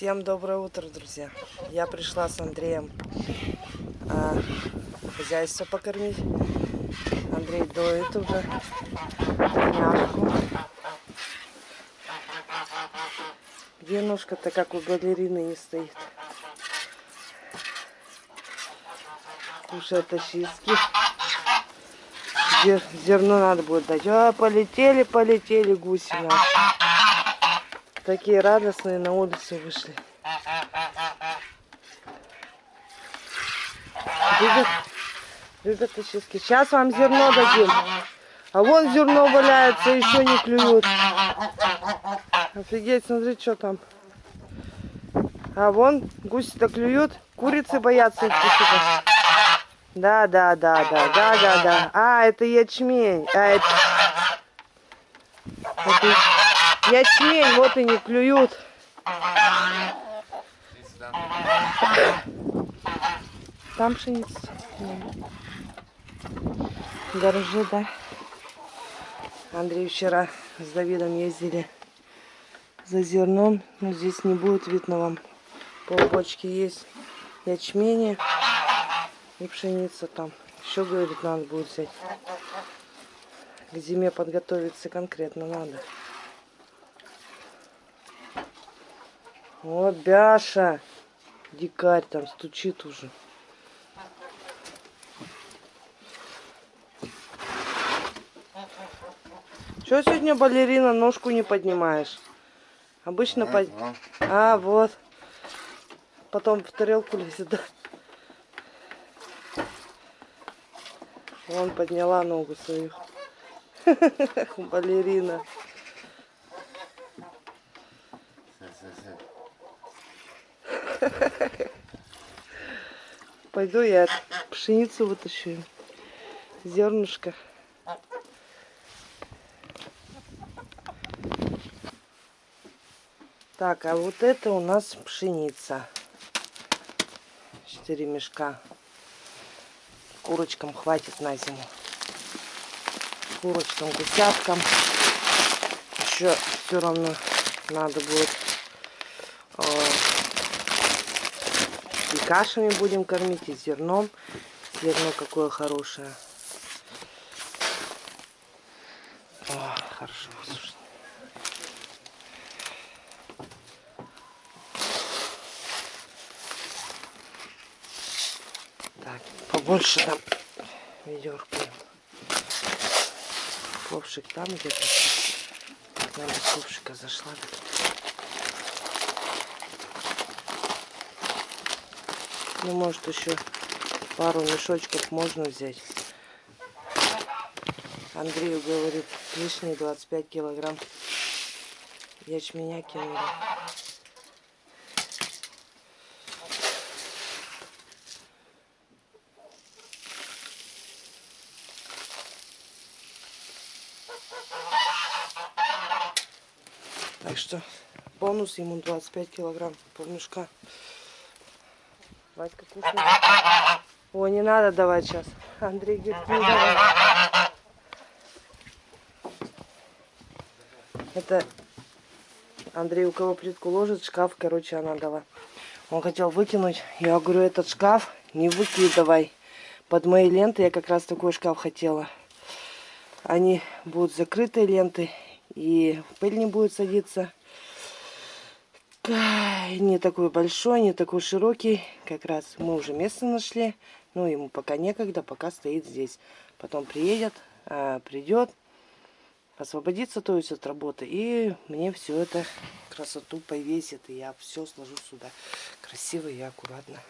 Всем доброе утро, друзья. Я пришла с Андреем а, хозяйство покормить. Андрей доит уже няшку. Где ножка-то, как у балерины, не стоит? Очистки. Зер, зерно надо будет дать. А, полетели, полетели гуси наши. Такие радостные на улицу вышли. Любят, любят очистки. Сейчас вам зерно дадим. А вон зерно валяется, еще не клюют. Офигеть, смотри, что там. А вон гуси-то клюют. Курицы боятся их посыпать. Да, да, да, да, да, да, да. А, это ячмень. А, это... это ячмень, вот и не клюют. Там пшеница. Гаражи, да. Андрей вчера с Давидом ездили за зерном. Но здесь не будет видно вам. Полбочки есть ячмени и пшеница там. Еще, говорит, надо будет взять. К зиме подготовиться конкретно надо. Вот Бяша. Дикарь там стучит уже. Что сегодня, балерина, ножку не поднимаешь? Обычно под... а. а, вот. Потом в тарелку лезет, да? Вон подняла ногу свою. Балерина. Пойду я пшеницу вытащу. Зернышко. Так, а вот это у нас пшеница. Четыре мешка. Курочкам хватит на зиму. Курочкам, гусяткам. Еще все равно надо будет и кашами будем кормить, и зерном. Зерно какое хорошее. О, хорошо высушено. Так, побольше там ведерко. Ковшик там где-то. Надо ковшика зашла. Ну, может, еще пару мешочков можно взять. Андрею говорит, лишние 25 килограмм ячменя кинули. Так что бонус ему 25 килограмм полмешка. Васька кушает. О, не надо давать сейчас. Андрей говорит, не давай. Это Андрей у кого плитку ложит, шкаф, короче, она дала. Он хотел выкинуть. Я говорю, этот шкаф не выкидывай. Под мои ленты я как раз такой шкаф хотела. Они будут закрытые ленты. И пыль не будет садиться не такой большой, не такой широкий. Как раз мы уже место нашли. Но ему пока некогда, пока стоит здесь. Потом приедет, а, придет, освободится, то есть от работы. И мне все это красоту повесит. И я все сложу сюда. Красиво и аккуратно.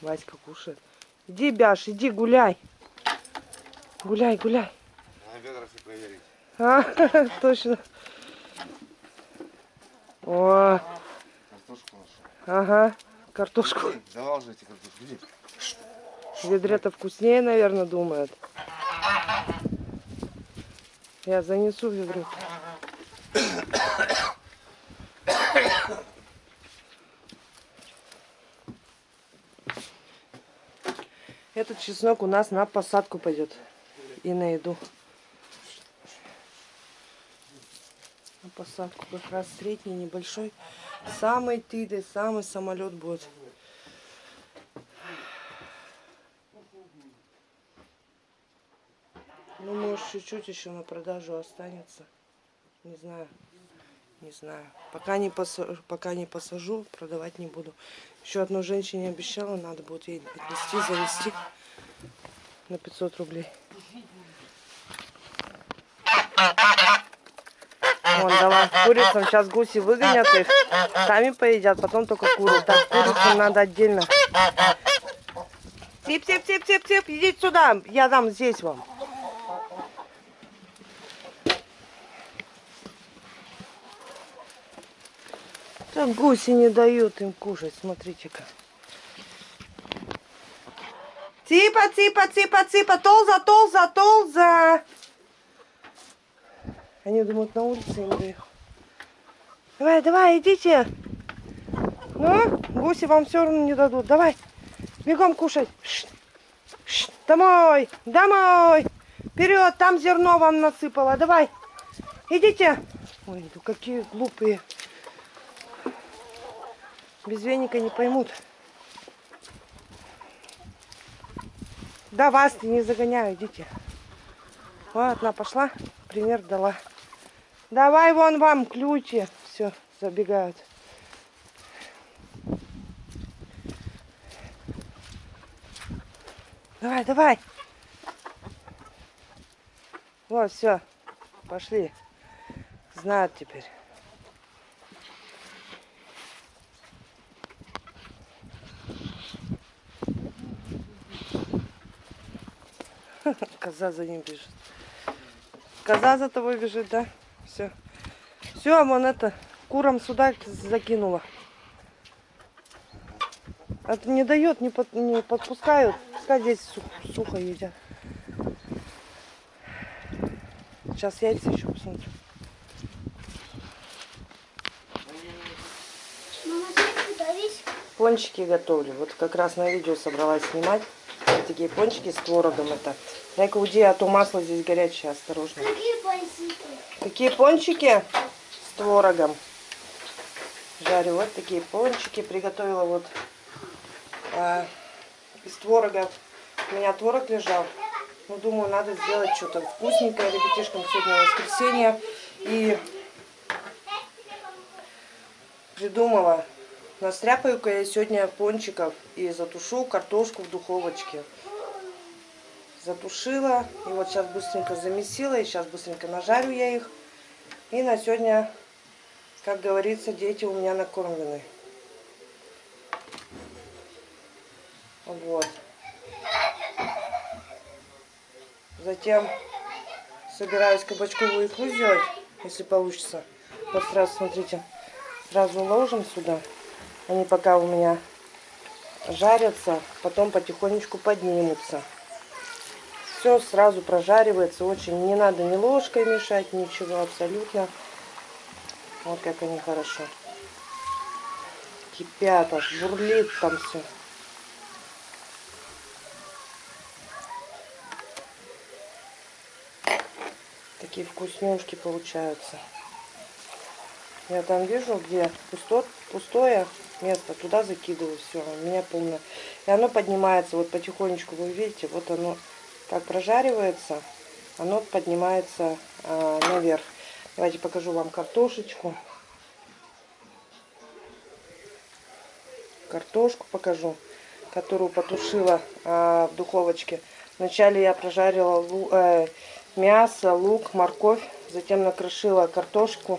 Васька кушает. Иди, Бяш, иди гуляй. Гуляй, гуляй. Надо ведра все проверить. А, точно. О. Картошку нашу. Ага, картошку. Давал же эти картошку. Иди. Ведре-то вкуснее, наверное, думает. Я занесу ведро. Этот чеснок у нас на посадку пойдет и на еду. Посадку как раз средний, небольшой. Самый тыды, самый самолет будет. Ну, может, чуть-чуть еще на продажу останется. Не знаю. Не знаю. Пока не, посажу, пока не посажу, продавать не буду. Еще одной женщине обещала, надо будет ей отнести, завести на 500 рублей. Вон, давай, курицам сейчас гуси выгонят их, сами поедят, потом только куры. Так, курицам надо отдельно. Тип, тип, тип, тип, тип, идите сюда, я дам здесь вам. Так гуси не дают им кушать, смотрите-ка. Ципа, ципа, ципа, ципа, толза, толза, толза. Они думают, на улице им даю. Давай, давай, идите. Ну, гуси вам все равно не дадут. Давай, бегом кушать. Шш, шш, домой, домой. Вперед, там зерно вам насыпало. Давай, идите. Ой, ну какие глупые. Без веника не поймут. Да вас не загоняю, идите. Вот, одна пошла, пример дала. Давай вон вам ключи. Все, забегают. Давай, давай. Вот, все. Пошли. Знают теперь. Коза за ним бежит. Коза за тобой бежит, да? Все. Все, вон это, курам сюда закинула. Это не дает, не, под, не подпускают. Пускай здесь сухо, сухо едят. Сейчас яйца еще посмотрю. Весь? Пончики готовлю. Вот как раз на видео собралась снимать. Такие пончики с творогом это. Дай-ка уйди, а то масло здесь горячее, осторожно. Какие пальчики? Какие пончики с творогом. Жарю вот такие пончики. Приготовила вот а, из творога. У меня творог лежал. Ну, думаю, надо сделать что-то вкусненькое ребятишкам сегодня воскресенье. И придумала. Настряпаю-ка я сегодня пончиков и затушу картошку в духовочке. Затушила. И вот сейчас быстренько замесила. И сейчас быстренько нажарю я их. И на сегодня, как говорится, дети у меня накормлены. Вот. Затем собираюсь кабачковую икру сделать, если получится. Вот сразу, смотрите, сразу ложим сюда. Они пока у меня жарятся, потом потихонечку поднимутся. Все сразу прожаривается очень. Не надо ни ложкой мешать, ничего абсолютно. Вот как они хорошо. Кипят, аж бурлит там все. Такие вкуснюшки получаются. Я там вижу, где пусто, пустое место, туда закидываю все, у меня полное. И оно поднимается вот потихонечку, вы видите, вот оно как прожаривается, оно поднимается а, наверх. Давайте покажу вам картошечку. Картошку покажу, которую потушила а, в духовочке. Вначале я прожарила лу, э, мясо, лук, морковь, затем накрошила картошку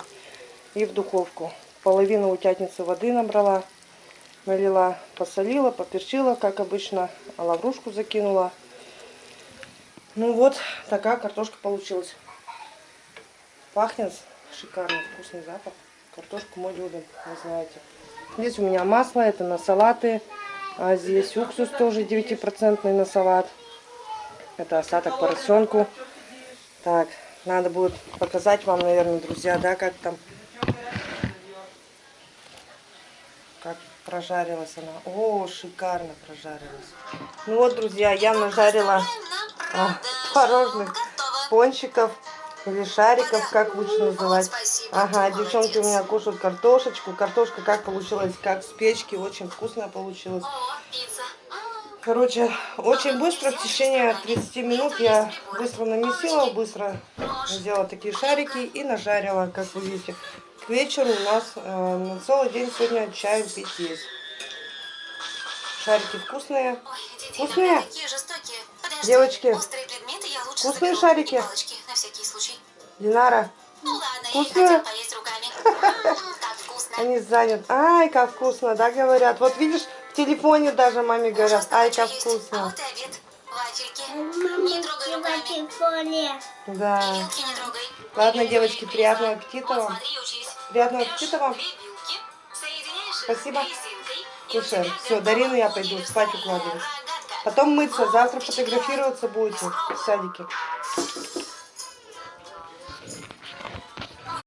и в духовку. Половину утятницы воды набрала, налила, посолила, поперчила, как обычно, лаврушку закинула. Ну вот, такая картошка получилась. Пахнет шикарно, вкусный запах. Картошку мы любим, вы знаете. Здесь у меня масло, это на салаты. А здесь уксус тоже 9% на салат. Это остаток поросенку. Так, надо будет показать вам, наверное, друзья, да, как там, как прожарилась она. О, шикарно прожарилась. Ну вот, друзья, я нажарила а, творожных пончиков. Или шариков, как лучше называть. Ага, девчонки у меня кушают картошечку. Картошка как получилась, как с печки, очень вкусная получилась. О, пицца. М, Короче, очень быстро, в течение 30 минут я быстро намесила, быстро сделала такие шарики и нажарила, как вы видите. К вечеру у нас э, на целый день сегодня чаем пить есть. Шарики вкусные. Ой, дети Вкусные? иногда такие жестокие. Подожди, Девочки, острые предметы я лучше вкусные шарики? Палочки, на всякий случай. Динара, Ну ладно, я Вкусные? они заняты. Ай, как вкусно, да, говорят. Вот видишь, в телефоне даже маме говорят, Ужасно ай, как вкусно. А Не трогай руками. Да. И вилки не трогай. Ладно, девочки, приятного аппетита вам. Приятного аппетита вам. Спасибо. Кушаем. готова Дарину я пойду спать укладывать. Потом мыться, завтра фотографироваться будете в садике.